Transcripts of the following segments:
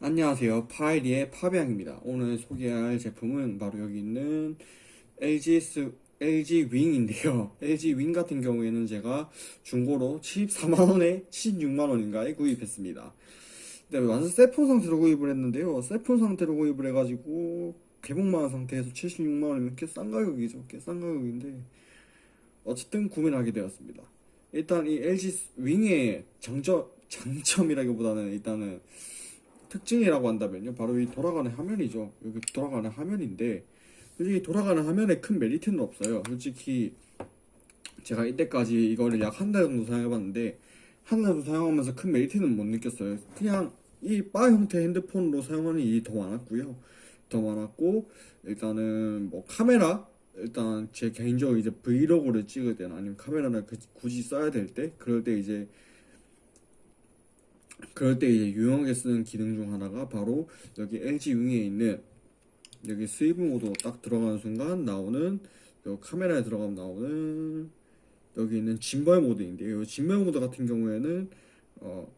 안녕하세요. 파이리의 파비앙입니다. 오늘 소개할 제품은 바로 여기 있는 LG, 스, LG 윙인데요. LG 윙 같은 경우에는 제가 중고로 74만원에 76만원인가에 구입했습니다. 네, 완전 세폰 상태로 구입을 했는데요. 세폰 상태로 구입을 해가지고 개봉만 상태에서 76만원이면 꽤 싼 가격이죠. 꽤 싼 가격인데 어쨌든 구매를 하게 되었습니다. 일단 이 LG 윙의 장점, 장점이라기보다는 일단은 특징이라고 한다면요. 바로 이 돌아가는 화면이죠. 여기 돌아가는 화면인데, 솔직히 돌아가는 화면에 큰 메리트는 없어요. 솔직히, 제가 이때까지 이거를 약 한 달 정도 사용해봤는데, 한 달 정도 사용하면서 큰 메리트는 못 느꼈어요. 그냥 이 바 형태 핸드폰으로 사용하는 일이 더 많았고요. 더 많았고, 일단은 뭐 카메라, 일단 제 개인적으로 이제 브이로그를 찍을 때나 아니면 카메라를 그- 굳이 써야 될 때, 그럴 때 이제 그럴 때 이제 유용하게 쓰는 기능 중 하나가 바로 여기 LG 윙에 있는 여기 swivel 모드 딱 들어가는 순간 나오는 요 카메라에 들어가면 나오는 여기 있는 짐벌 모드인데요. 이 짐벌 모드 같은 경우에는 어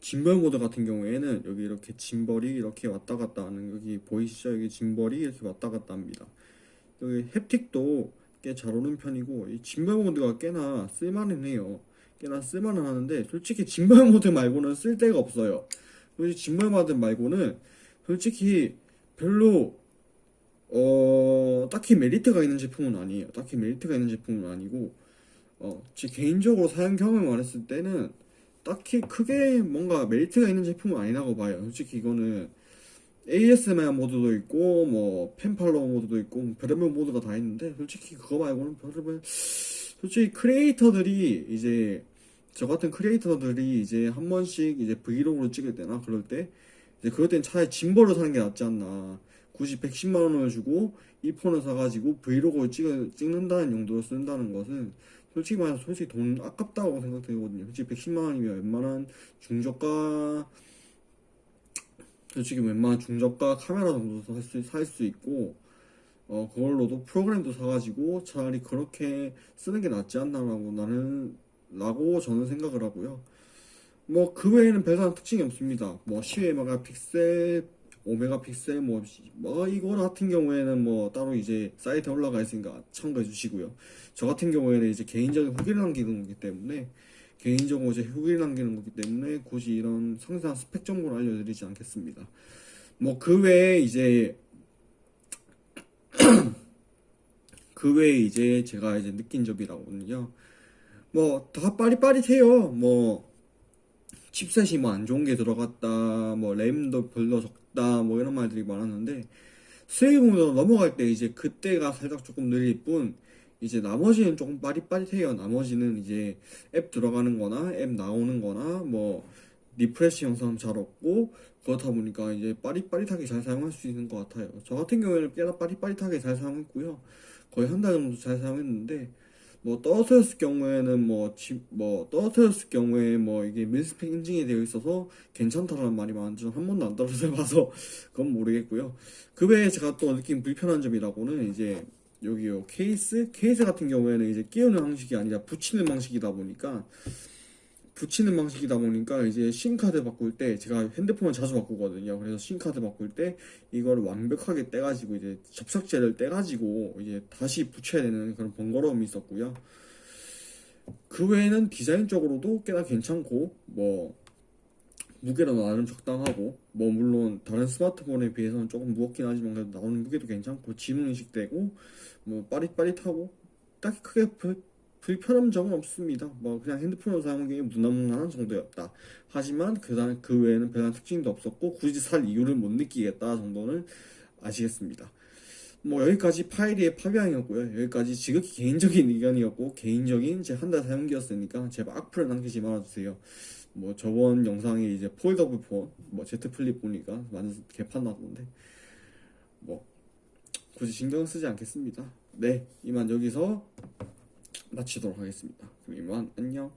짐벌 모드 같은 경우에는 여기 이렇게 gimbal이 이렇게 왔다 갔다 하는 여기 보이시죠? 여기 gimbal이 이렇게 왔다 갔다 합니다. 여기 haptic도 꽤 잘 오는 편이고 이 짐벌 모드가 꽤나 쓸만은 해요. 꽤나 쓸만은 하는데 솔직히 짐벌 모드 말고는 쓸 데가 없어요. 솔직히 짐벌 모드 말고는 솔직히 별로 어 딱히 메리트가 있는 제품은 아니에요. 딱히 메리트가 있는 제품은 아니고 어 제 개인적으로 사용 경험을 말했을 때는 딱히 크게 뭔가 메리트가 있는 제품은 아니라고 봐요. 솔직히 이거는 ASMR 모드도 있고 뭐 pan follow 모드도 있고 뭐 별의별 모드가 다 있는데 솔직히 그거 말고는 별의별 솔직히 크리에이터들이 이제 저 같은 크리에이터들이 이제 한 번씩 이제 브이로그를 찍을 때나 그럴 때 이제 그럴 땐 차라리 gimbal을 사는 게 낫지 않나. 굳이 110만 원을 주고 이 폰을 사가지고 브이로그를 찍, 찍는다는 용도로 쓴다는 것은 솔직히 말해서 솔직히 돈 아깝다고 생각되거든요. 솔직히 110만 원이면 웬만한 중저가 솔직히 웬만한 중저가 카메라 정도 살 수 살 수 있고 어 그걸로도 프로그램도 사가지고 차라리 그렇게 쓰는 게 낫지 않나라고 나는 라고 저는 생각을 하고요. 뭐 그 외에는 별다른 특징이 없습니다. 뭐 12메가픽셀, 5메가픽셀 뭐, 뭐 이거 같은 경우에는 뭐 따로 이제 사이트에 올라가 있으니까 참고해 주시고요. 저 같은 경우에는 이제 개인적인 후기를 남기는 거기 때문에 개인적으로 제 후기를 남기는 거기 때문에 굳이 이런 상세한 스펙 정보를 알려드리지 않겠습니다. 뭐 그 외에 이제 그 외에 이제 제가 이제 느낀 점이라고는요. 뭐 다 빠릿빠릿해요. 뭐 칩셋이 뭐 안 좋은 게 들어갔다, 뭐 램도 별로 적다, 뭐 이런 말들이 많았는데 수익으로 넘어갈 때 이제 그때가 살짝 조금 느릴 뿐 이제 나머지는 조금 빠릿빠릿해요. 나머지는 이제 앱 들어가는 거나 앱 나오는 거나 뭐 refresh 현상 잘 없고 그렇다 보니까 이제 빠릿빠릿하게 잘 사용할 수 있는 것 같아요. 저 같은 경우에는 꽤나 빠릿빠릿하게 잘 사용했고요. 거의 한 달 정도 잘 사용했는데 뭐 떨어뜨렸을 경우에는 뭐, 지, 뭐 떨어뜨렸을 경우에 뭐 이게 mil-spec 인증이 되어 있어서 괜찮다라는 말이 맞는지 한 번도 안 떨어져 봐서 그건 모르겠고요. 그 외에 제가 또 느낀 불편한 점이라고는 이제 여기요 케이스 케이스 같은 경우에는 이제 끼우는 방식이 아니라 붙이는 방식이다 보니까 붙이는 방식이다 보니까 이제 심카드 바꿀 때 제가 핸드폰을 자주 바꾸거든요. 그래서 심카드 바꿀 때 이걸 완벽하게 떼가지고 이제 접착제를 떼가지고 이제 다시 붙여야 되는 그런 번거로움이 있었고요. 그 외에는 디자인적으로도 꽤나 괜찮고 뭐 무게도 나름 적당하고 뭐 물론 다른 스마트폰에 비해서는 조금 무겁긴 하지만 그래도 나오는 무게도 괜찮고 지능 인식되고 뭐 빠릿빠릿하고 딱히 크게 불- 불편한 점은 없습니다. 뭐 그냥 핸드폰으로 사용하기에 무난무난한 정도였다. 하지만 그다음 그 외에는 별다른 특징도 없었고 굳이 살 이유를 못 느끼겠다 정도는 아시겠습니다. 뭐 여기까지 파일의 파비앙이었고요. 여기까지 지극히 개인적인 의견이었고 개인적인 제 한 달 사용기였으니까 제발 악플을 남기지 말아주세요. 뭐 저번 영상에 이제 폴더블 폰, 뭐 Z Flip 보니까 완전 개판 나던데 뭐 굳이 신경 쓰지 않겠습니다. 네, 이만 여기서 마치도록 하겠습니다. 그럼 이만 안녕.